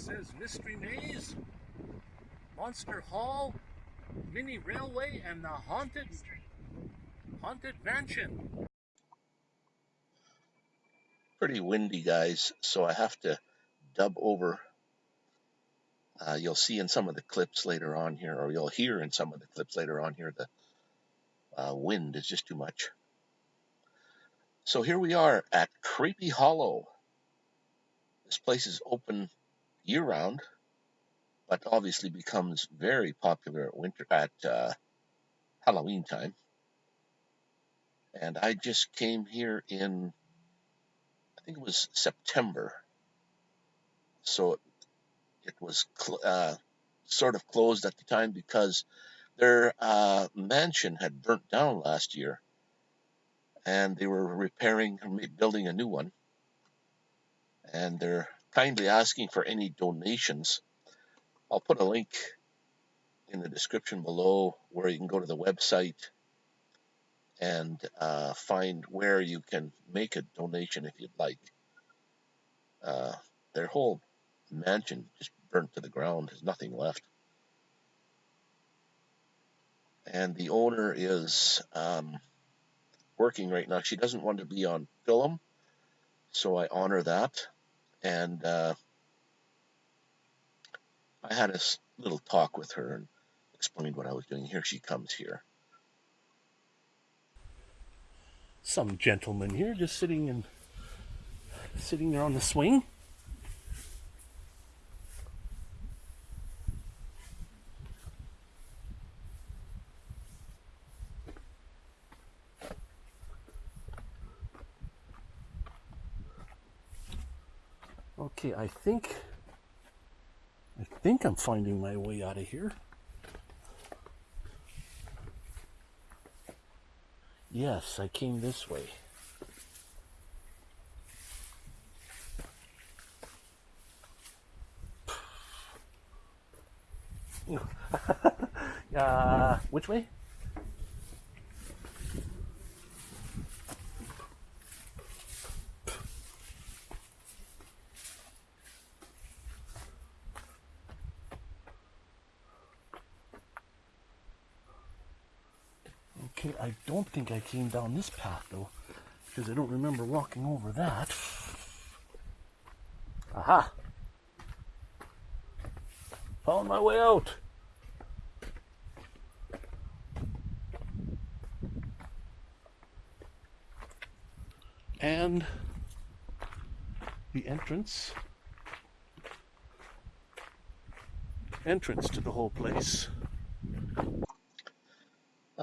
says Mystery Maze, Monster Hall, Mini Railway, and the Haunted Haunted Mansion. Pretty windy, guys, so I have to dub over. Uh, you'll see in some of the clips later on here, or you'll hear in some of the clips later on here, the uh, wind is just too much. So here we are at Creepy Hollow. This place is open year round, but obviously becomes very popular at winter at uh, Halloween time. And I just came here in, I think it was September. So it, it was uh, sort of closed at the time because their uh, mansion had burnt down last year and they were repairing building a new one and they're kindly asking for any donations i'll put a link in the description below where you can go to the website and uh, find where you can make a donation if you'd like uh, their whole mansion just burnt to the ground there's nothing left and the owner is um, working right now. She doesn't want to be on film, so I honor that. And uh, I had a little talk with her and explained what I was doing. Here she comes here. Some gentleman here just sitting and sitting there on the swing. Okay, I think I think I'm finding my way out of here. Yes, I came this way. uh, which way? Okay, I don't think I came down this path though, because I don't remember walking over that. Aha! Found my way out. And the entrance entrance to the whole place.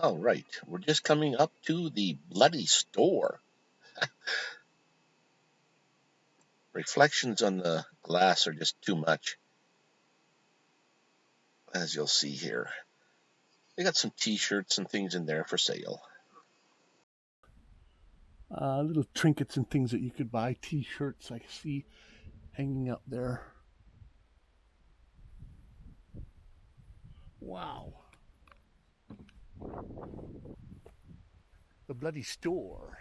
All right, we're just coming up to the bloody store. Reflections on the glass are just too much, as you'll see here. They got some t-shirts and things in there for sale. Uh, little trinkets and things that you could buy, t-shirts I see hanging up there. Wow. The bloody store.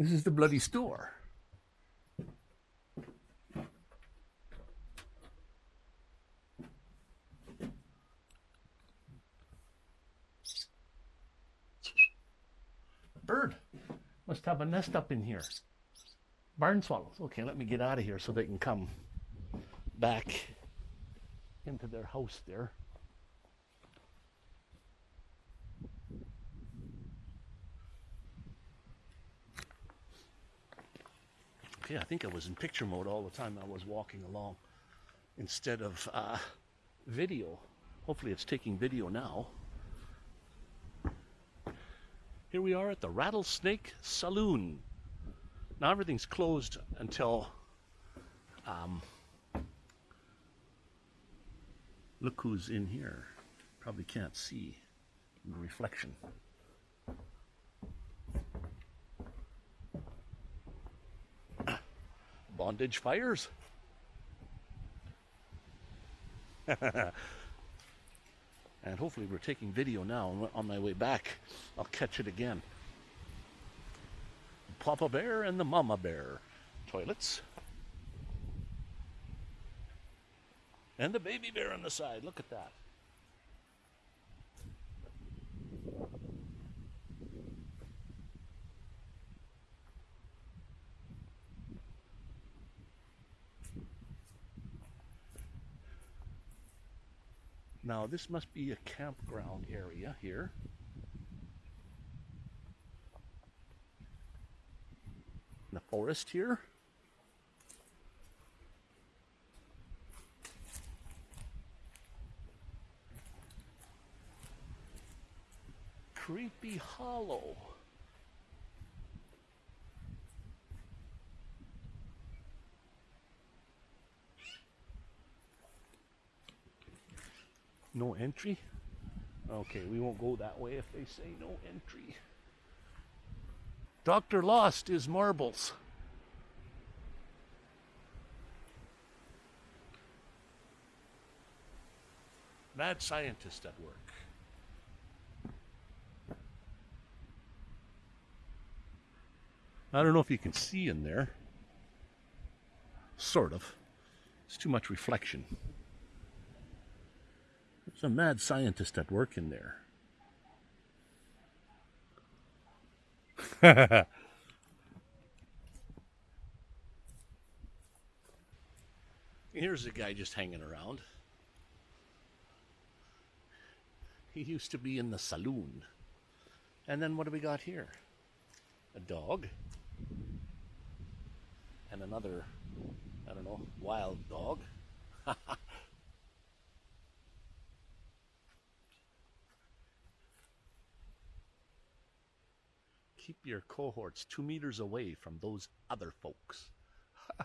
This is the bloody store. Bird must have a nest up in here. Barn swallows. Okay, let me get out of here so they can come back into their house there. Okay, I think I was in picture mode all the time I was walking along instead of uh, video. Hopefully it's taking video now. Here we are at the Rattlesnake Saloon. Now everything's closed until um, look who's in here. Probably can't see the reflection. Bondage fires. And hopefully we're taking video now. On my way back, I'll catch it again. Papa Bear and the Mama Bear toilets. And the baby bear on the side. Look at that. Now, this must be a campground area here. The forest here. Creepy Hollow. No entry? Okay, we won't go that way if they say no entry. Dr. Lost is marbles. Mad scientist at work. I don't know if you can see in there. Sort of. It's too much reflection. There's a mad scientist at work in there. Here's a guy just hanging around. He used to be in the saloon. And then what do we got here? A dog. And another, I don't know, wild dog. Keep your cohorts two meters away from those other folks.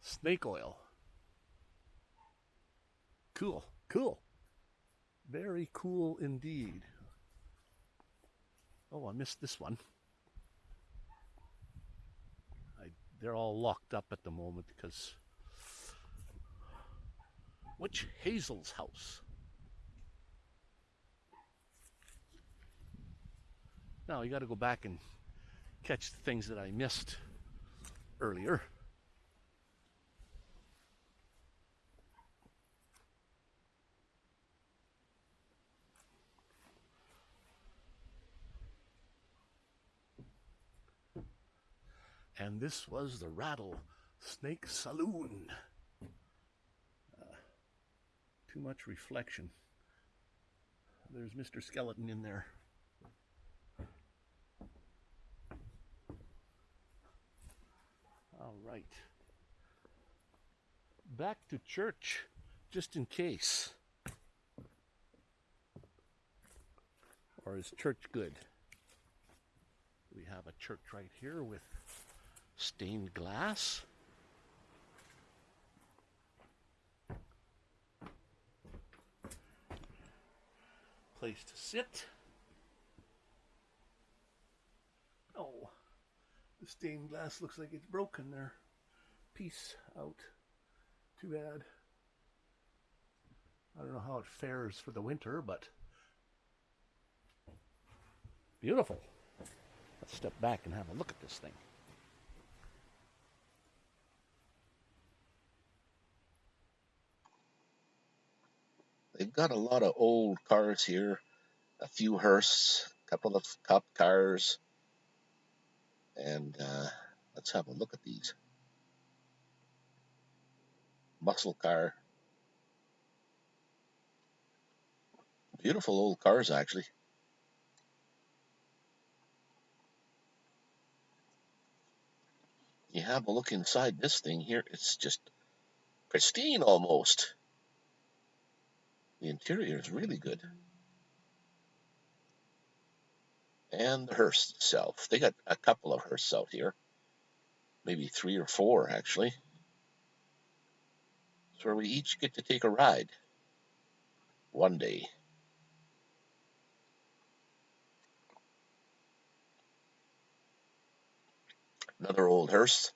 Snake oil. Cool, cool. Very cool indeed. Oh, I missed this one. I, they're all locked up at the moment because. Witch Hazel's house? Now you got to go back and catch the things that I missed earlier. And this was the Rattle Snake Saloon. Uh, too much reflection. There's Mr. Skeleton in there. All right. Back to church, just in case. Or is church good? We have a church right here with stained glass. Place to sit. Oh, the stained glass looks like it's broken there. Piece out. Too bad. I don't know how it fares for the winter, but beautiful. Let's step back and have a look at this thing. They've got a lot of old cars here, a few hearse, a couple of cop cars, and uh, let's have a look at these. Muscle car. Beautiful old cars, actually. You have a look inside this thing here, it's just pristine almost. The interior is really good. And the hearse itself. They got a couple of hearses out here. Maybe three or four, actually. It's where we each get to take a ride. One day. Another old hearse.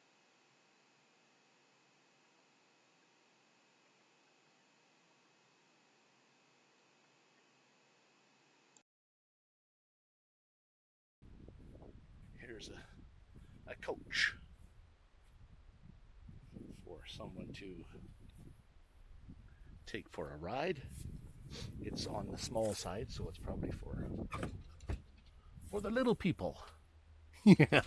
Here's a, a coach for someone to take for a ride. It's on the small side, so it's probably for for the little people. yeah.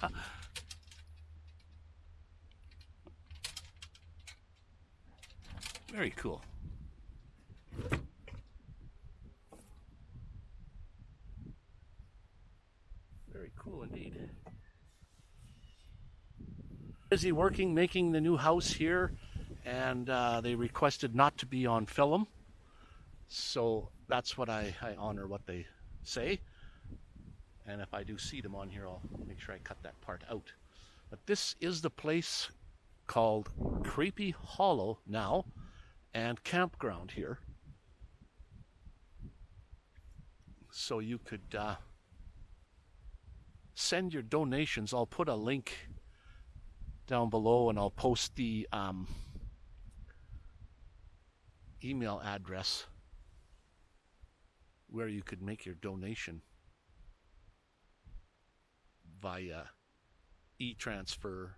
Very cool. Very cool indeed. Busy working, making the new house here, and uh, they requested not to be on film. So that's what I, I honor what they say. And if I do see them on here, I'll make sure I cut that part out. But this is the place called Creepy Hollow now and campground here. So you could uh, send your donations. I'll put a link down below and I'll post the um, email address where you could make your donation via e-transfer